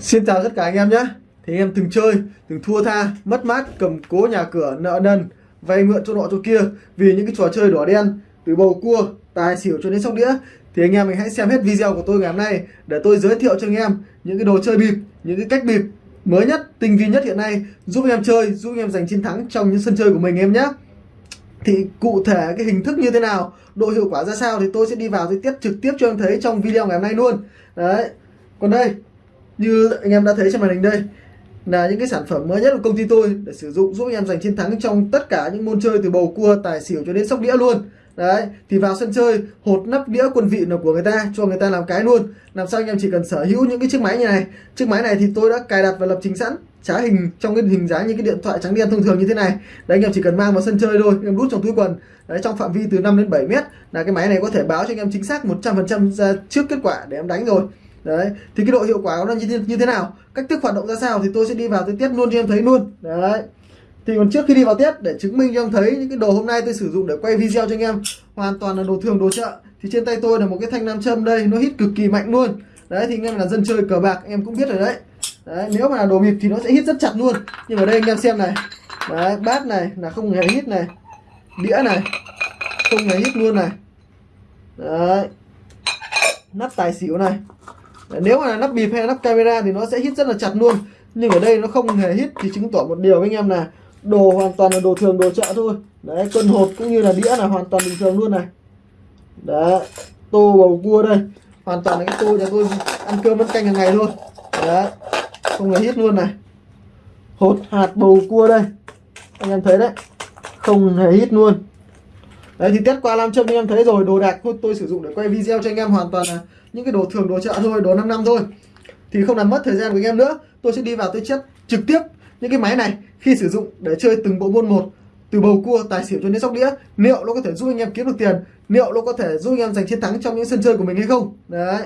Xin chào tất cả anh em nhé. Thì anh em từng chơi, từng thua tha, mất mát, cầm cố nhà cửa, nợ nần vay mượn chỗ nọ chỗ kia Vì những cái trò chơi đỏ đen Từ bầu cua, tài xỉu cho đến sóc đĩa. Thì anh em mình hãy xem hết video của tôi ngày hôm nay Để tôi giới thiệu cho anh em những cái đồ chơi bịp Những cái cách bịp mới nhất, tinh vi nhất hiện nay Giúp anh em chơi, giúp anh em giành chiến thắng trong những sân chơi của mình em nhé. Thì cụ thể cái hình thức như thế nào độ hiệu quả ra sao thì tôi sẽ đi vào tôi tiếp trực tiếp cho em thấy trong video ngày hôm nay luôn. Đấy còn đây như anh em đã thấy trên màn hình đây, là những cái sản phẩm mới nhất của công ty tôi để sử dụng giúp anh em giành chiến thắng trong tất cả những môn chơi từ bầu cua, tài xỉu cho đến sóc đĩa luôn. Đấy, thì vào sân chơi, hột nắp đĩa quân vị là của người ta, cho người ta làm cái luôn. Làm sao anh em chỉ cần sở hữu những cái chiếc máy như này. Chiếc máy này thì tôi đã cài đặt và lập trình sẵn, trá hình trong cái hình dáng như cái điện thoại trắng đen thông thường như thế này. Đấy, anh em chỉ cần mang vào sân chơi thôi, anh em đút trong túi quần. Đấy, trong phạm vi từ 5 đến 7 mét là cái máy này có thể báo cho anh em chính xác 100% ra trước kết quả để em đánh rồi đấy thì cái độ hiệu quả của nó như thế, như thế nào? Cách thức hoạt động ra sao thì tôi sẽ đi vào tôi test luôn cho em thấy luôn. Đấy. Thì còn trước khi đi vào test để chứng minh cho em thấy những cái đồ hôm nay tôi sử dụng để quay video cho anh em hoàn toàn là đồ thường đồ chợ. Thì trên tay tôi là một cái thanh nam châm đây nó hít cực kỳ mạnh luôn. Đấy thì anh em là dân chơi cờ bạc em cũng biết rồi đấy. Đấy nếu mà là đồ bịp thì nó sẽ hít rất chặt luôn. Nhưng ở đây anh em xem này. Đấy bát này là không hề hít này. Đĩa này không hề hít luôn này. Đấy. Nắp tài xỉu này nếu mà là nắp bịp hay là nắp camera thì nó sẽ hít rất là chặt luôn. Nhưng ở đây nó không hề hít thì chứng tỏ một điều với anh em là đồ hoàn toàn là đồ thường đồ chợ thôi. Đấy cân hộp cũng như là đĩa là hoàn toàn bình thường luôn này. Đấy tô bầu cua đây. Hoàn toàn là cái tô nhà tôi ăn cơm ăn canh hàng ngày thôi. Đấy không hề hít luôn này. Hột hạt bầu cua đây. Anh em thấy đấy không hề hít luôn. Đấy thì test qua làm châm anh em thấy rồi. Đồ đạc tôi, tôi sử dụng để quay video cho anh em hoàn toàn là những cái đồ thường đồ chợ thôi đồ 5 năm thôi. Thì không làm mất thời gian của anh em nữa. Tôi sẽ đi vào tôi chép trực tiếp những cái máy này khi sử dụng để chơi từng bộ môn một. Từ bầu cua tài xỉu cho đến sóc đĩa. Liệu nó có thể giúp anh em kiếm được tiền? Liệu nó có thể giúp anh em giành chiến thắng trong những sân chơi của mình hay không? Đấy.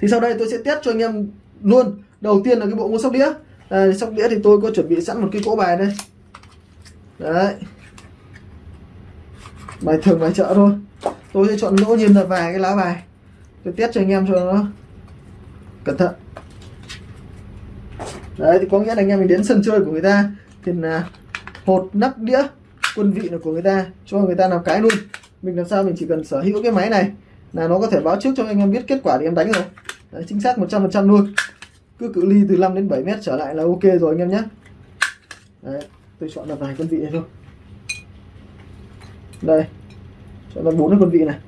Thì sau đây tôi sẽ test cho anh em luôn. Đầu tiên là cái bộ môn sóc đĩa. À, sóc đĩa thì tôi có chuẩn bị sẵn một cái cỗ bài đây. Đấy. Bài thường bài chợ thôi. Tôi sẽ chọn ngẫu nhiên là vài cái lá bài tôi test cho anh em cho nó cẩn thận. Đấy thì có nghĩa là anh em mình đến sân chơi của người ta thì là hột nắp đĩa quân vị là của người ta cho người ta làm cái luôn. Mình làm sao mình chỉ cần sở hữu cái máy này là nó có thể báo trước cho anh em biết kết quả thì em đánh rồi. Đấy, chính xác 100% luôn. Cứ cự ly từ 5 đến 7 mét trở lại là ok rồi anh em nhé. Đấy tôi chọn là vài quân vị này thôi. Đây chọn là bốn cái quân vị này.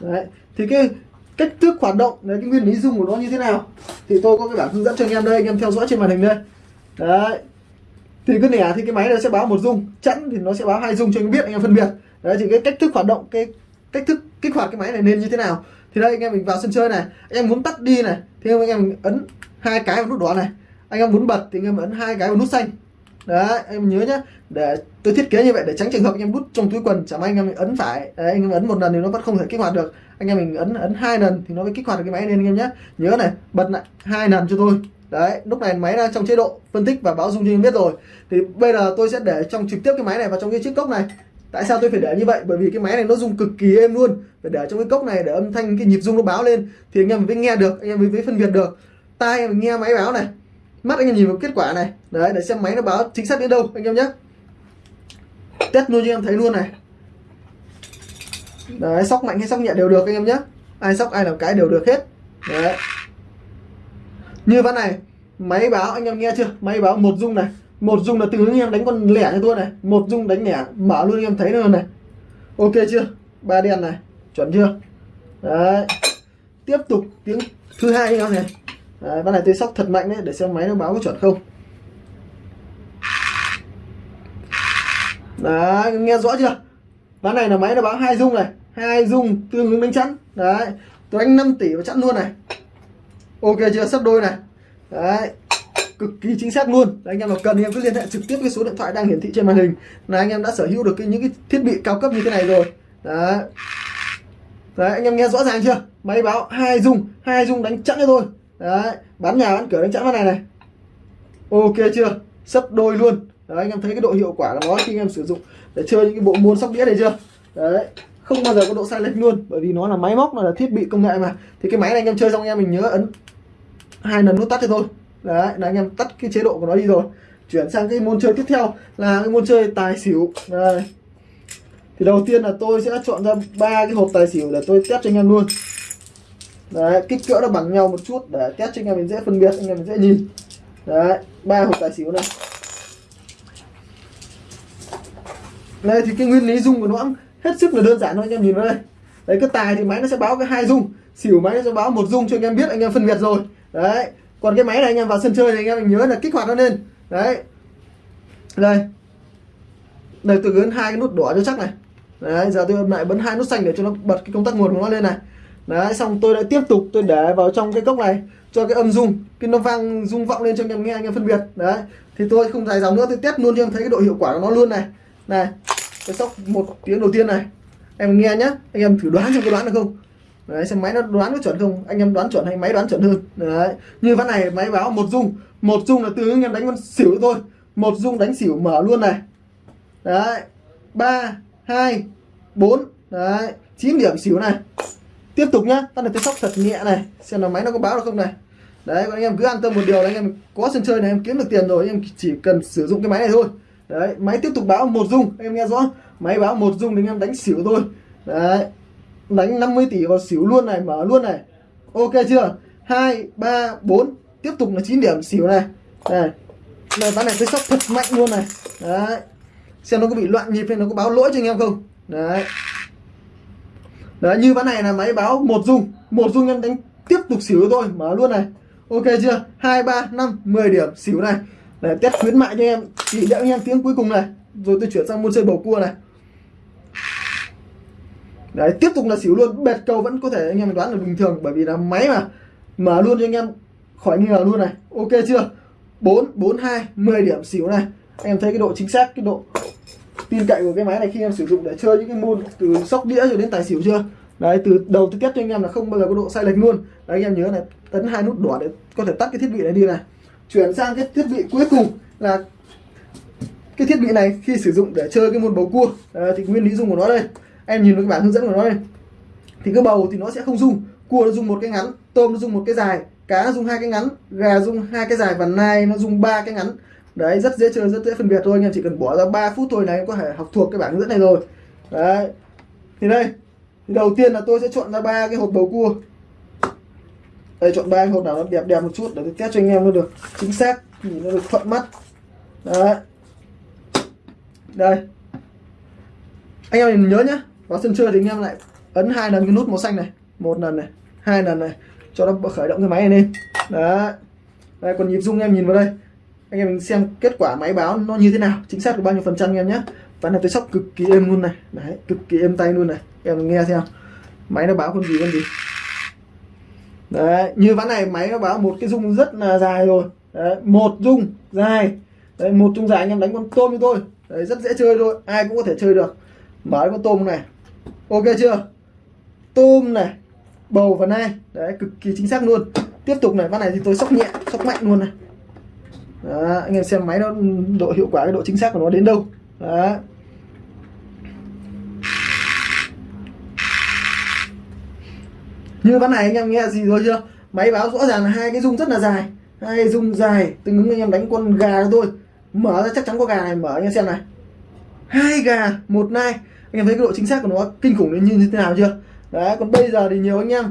Đấy thì cái cách thức hoạt động, đấy, cái nguyên lý dùng của nó như thế nào, thì tôi có cái bản hướng dẫn cho anh em đây, anh em theo dõi trên màn hình đây. Đấy. Thì cái nẻ thì cái máy nó sẽ báo một dung, chẵn thì nó sẽ báo hai dung cho anh biết, anh em phân biệt. Đấy, thì cái cách thức hoạt động, cái cách thức kích hoạt cái máy này nên như thế nào. Thì đây, anh em mình vào sân chơi này, anh em muốn tắt đi này, thì anh em ấn hai cái vào nút đỏ này. Anh em muốn bật thì anh em ấn hai cái vào nút xanh đấy em nhớ nhá. Để tôi thiết kế như vậy để tránh trường hợp anh em đút trong túi quần chẳng may anh em ấn phải. Đấy, anh em ấn một lần thì nó vẫn không thể kích hoạt được. Anh em mình ấn ấn hai lần thì nó mới kích hoạt được cái máy lên anh em nhé nhớ này bật lại hai lần cho tôi. Đấy lúc này máy đang trong chế độ phân tích và báo dung cho anh biết rồi. Thì bây giờ tôi sẽ để trong trực tiếp cái máy này vào trong cái chiếc cốc này. Tại sao tôi phải để như vậy? Bởi vì cái máy này nó dùng cực kỳ êm luôn. Phải để trong cái cốc này để âm thanh cái nhịp rung nó báo lên thì anh em mới nghe được anh em mới phân biệt được. Tai em nghe máy báo này mắt anh em nhìn vào kết quả này. Đấy, để xem máy nó báo chính xác đến đâu, anh em nhé. Test luôn cho em thấy luôn này. Đấy, sóc mạnh hay sóc nhẹ đều được, anh em nhé. Ai sóc ai làm cái đều được hết. Đấy. Như ván này, máy báo, anh em nghe chưa? Máy báo một dung này. Một dung là từ anh em đánh con lẻ như tôi này. Một dung đánh lẻ mở luôn anh em thấy luôn này. Ok chưa? Ba đen này, chuẩn chưa? Đấy. Tiếp tục tiếng thứ hai anh em này đấy, ván này tôi sóc thật mạnh đấy để xem máy nó báo có chuẩn không. Đấy nghe rõ chưa? Ván này là máy nó báo hai dung này hai dung tương ứng đánh chắn. Đấy tôi đánh 5 tỷ và chắn luôn này. Ok chưa? Sắp đôi này. Đấy cực kỳ chính xác luôn. Đấy, anh em nào cần thì em cứ liên hệ trực tiếp cái số điện thoại đang hiển thị trên màn hình. Là anh em đã sở hữu được cái, những cái thiết bị cao cấp như thế này rồi. Đấy. Đấy anh em nghe rõ ràng chưa? Máy báo hai dung hai dung đánh chắn cho tôi đấy, bán nhà bán cửa, đánh chẵn vào này này. Ok chưa? Sấp đôi luôn. Đấy, anh em thấy cái độ hiệu quả của nó khi anh em sử dụng để chơi những cái bộ môn sóc đĩa này chưa? Đấy, không bao giờ có độ sai lệch luôn, bởi vì nó là máy móc, nó là thiết bị công nghệ mà. Thì cái máy này anh em chơi xong anh em mình nhớ ấn hai lần nút tắt thì thôi. Đấy, là anh em tắt cái chế độ của nó đi rồi. Chuyển sang cái môn chơi tiếp theo là cái môn chơi tài xỉu. Đây. Thì đầu tiên là tôi sẽ chọn ra ba cái hộp tài xỉu để tôi test cho anh em luôn đấy, kích cỡ nó bằng nhau một chút. Để test cho anh em mình dễ phân biệt, anh em mình dễ nhìn. Đấy, ba hộp tài xỉu này. Đây thì cái nguyên lý dung của nó cũng hết sức là đơn giản thôi, anh em nhìn vào đây. Đấy, cái tài thì máy nó sẽ báo cái hai dung. Xỉu máy nó sẽ báo một dung cho anh em biết, anh em phân biệt rồi. Đấy, còn cái máy này anh em vào sân chơi thì anh em mình nhớ là kích hoạt nó lên. Đấy. Đây. Đây, tôi ấn hai cái nút đỏ cho chắc này. Đấy, giờ tôi lại bấm hai nút xanh để cho nó bật cái công tắc nguồn của nó lên này đấy, xong tôi đã tiếp tục, tôi để vào trong cái cốc này, cho cái âm dung cái nó vang, rung vọng lên cho anh em nghe, anh em phân biệt. Đấy, thì tôi không dài dòng nữa, tôi test luôn cho em thấy cái độ hiệu quả của nó luôn này. Này tôi sóc một tiếng đầu tiên này. Em nghe nhá, anh em thử đoán xem có đoán được không? Đấy, xem máy nó đoán có chuẩn không? Anh em đoán chuẩn hay máy đoán chuẩn hơn? Đấy, như ván này máy báo một dung một dung là từ anh em đánh con xỉu thôi. Một dung đánh xỉu mở luôn này. Đấy, ba, hai, bốn, đấy, chín điểm xỉu này tiếp tục nhá ta này tôi sóc thật nhẹ này, xem là máy nó có báo được không này. Đấy anh em cứ an tâm một điều là anh em có sân chơi này, em kiếm được tiền rồi, anh em chỉ cần sử dụng cái máy này thôi. Đấy, máy tiếp tục báo một dung em nghe rõ. Máy báo một dung thì anh em đánh xỉu thôi. Đấy, đánh 50 tỷ vào xỉu luôn này, mở luôn này. Ok chưa? Hai, ba, bốn, tiếp tục là 9 điểm xỉu này. Này này, ván này tôi sóc thật mạnh luôn này. Đấy, xem nó có bị loạn nhịp hay nó có báo lỗi cho anh em không? Đấy đấy, như ván này là máy báo một dung. Một dung em đánh tiếp tục xỉu thôi, mở luôn này. Ok chưa? Hai, ba, năm 10 điểm xỉu này. Để test khuyến mại cho em chỉ đợi anh em tiếng cuối cùng này. Rồi tôi chuyển sang môn chơi bầu cua này. Đấy, tiếp tục là xỉu luôn. Bệt cầu vẫn có thể anh em đoán được bình thường, bởi vì là máy mà. Mở luôn cho anh em khỏi nghi ngờ luôn này. Ok chưa? 4 4 2 10 điểm xỉu này. Anh em thấy cái độ chính xác, cái độ tin cậy của cái máy này khi em sử dụng để chơi những cái môn từ sóc đĩa rồi đến tài xỉu chưa? Đấy từ đầu tới kết cho anh em là không bao giờ có độ sai lệch luôn. Đấy anh em nhớ này tấn hai nút đỏ để có thể tắt cái thiết bị này đi này. Chuyển sang cái thiết bị cuối cùng là cái thiết bị này khi sử dụng để chơi cái môn bầu cua. À, thì nguyên lý dùng của nó đây. Em nhìn vào cái bản hướng dẫn của nó đây. Thì cái bầu thì nó sẽ không dùng cua nó dùng một cái ngắn tôm nó dùng một cái dài cá nó dùng hai cái ngắn gà dùng hai cái dài và nai nó dùng ba cái ngắn đấy, rất dễ chơi, rất dễ phân biệt thôi, anh em chỉ cần bỏ ra 3 phút thôi là em có thể học thuộc cái bảng hướng dẫn này rồi. Đấy. Thì đây, thì đầu tiên là tôi sẽ chọn ra ba cái hộp bầu cua. Đây, chọn ba cái hộp nào nó đẹp đẹp một chút để tôi test cho anh em nó được chính xác nhìn nó được thuận mắt. Đấy. Đây. Anh em nhớ nhá, vào sân chơi thì anh em lại ấn hai lần cái nút màu xanh này, một lần này, hai lần này, cho nó khởi động cái máy này lên. Đấy. Đây, còn nhịp rung em nhìn vào đây anh em mình xem kết quả máy báo nó như thế nào chính xác được bao nhiêu phần trăm anh em nhé. Ván này tôi sóc cực kỳ êm luôn này. Đấy cực kỳ êm tay luôn này. Em mình nghe xem. Máy nó báo con gì con gì? Đấy như ván này máy nó báo một cái rung rất là dài rồi. Đấy, một rung dài. Đấy, một rung dài anh em đánh con tôm như tôi. Đấy, rất dễ chơi thôi ai cũng có thể chơi được. Mở con tôm này. Ok chưa? Tôm này bầu và nai đấy cực kỳ chính xác luôn. Tiếp tục này ván này thì tôi sóc nhẹ sóc mạnh luôn này đó, anh em xem máy nó độ hiệu quả cái độ chính xác của nó đến đâu. Đó. như ván này anh em nghe gì rồi chưa? Máy báo rõ ràng là hai cái rung rất là dài. Hai rung dài tương ứng anh em đánh con gà thôi. Mở ra chắc chắn có gà này mở anh em xem này. Hai gà một nai. Anh em thấy cái độ chính xác của nó kinh khủng đến như thế nào chưa? Đấy còn bây giờ thì nhiều anh em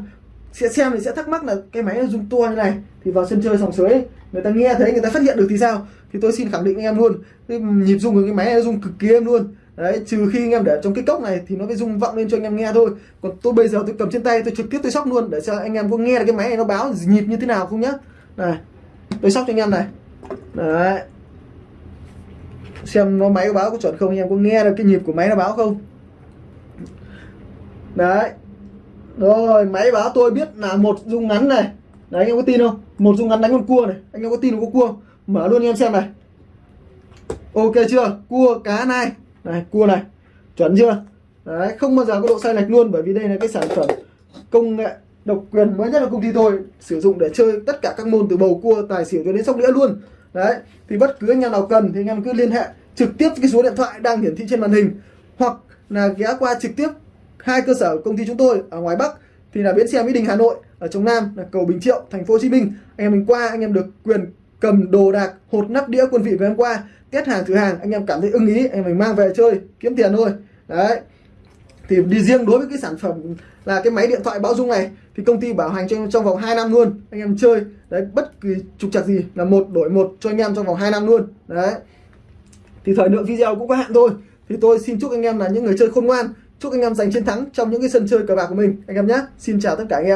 sẽ xem thì sẽ thắc mắc là cái máy dùng tua như này, thì vào sân chơi sòng sới người ta nghe thấy, người ta phát hiện được thì sao? Thì tôi xin khẳng định anh em luôn, cái nhịp rung của cái máy nó rung cực kỳ êm luôn. Đấy, trừ khi anh em để trong cái cốc này thì nó mới rung vọng lên cho anh em nghe thôi. Còn tôi bây giờ tôi cầm trên tay, tôi trực tiếp tôi sóc luôn, để cho anh em có nghe được cái máy này nó báo nhịp như thế nào không nhá. Này, tôi sóc cho anh em này. Đấy. Xem nó máy báo có chuẩn không, anh em có nghe được cái nhịp của máy nó báo không? Đấy rồi, máy báo tôi biết là một dung ngắn này. Đấy anh em có tin không? Một dung ngắn đánh con cua này. Anh em có tin có cua? Mở luôn anh em xem này. Ok chưa? Cua cá này này, cua này. Chuẩn chưa? Đấy, không bao giờ có độ sai lệch luôn, bởi vì đây là cái sản phẩm công nghệ độc quyền mới nhất là công ty tôi, sử dụng để chơi tất cả các môn từ bầu cua, tài xỉu cho đến sóc đĩa luôn. Đấy, thì bất cứ anh em nào cần thì anh em cứ liên hệ trực tiếp cái số điện thoại đang hiển thị trên màn hình, hoặc là ghé qua trực tiếp hai cơ sở công ty chúng tôi ở ngoài Bắc thì là bến xe Mỹ Đình, Hà Nội, ở trong Nam, là cầu Bình Triệu, thành phố Hồ Chí Minh. Anh em mình qua, anh em được quyền cầm đồ đạc, hột nắp đĩa quân vị của em qua test hàng thử hàng, anh em cảm thấy ưng ý, anh em mình mang về chơi, kiếm tiền thôi. Đấy. Thì đi riêng đối với cái sản phẩm là cái máy điện thoại báo dung này, thì công ty bảo hành trong trong vòng 2 năm luôn, anh em chơi. Đấy, bất kỳ trục trặc gì là một, đổi một cho anh em trong vòng 2 năm luôn. Đấy. Thì thời lượng video cũng có hạn thôi. Thì tôi xin chúc anh em là những người chơi khôn ngoan chúc anh em giành chiến thắng trong những cái sân chơi cờ bạc của mình. Anh em nhé xin chào tất cả anh em.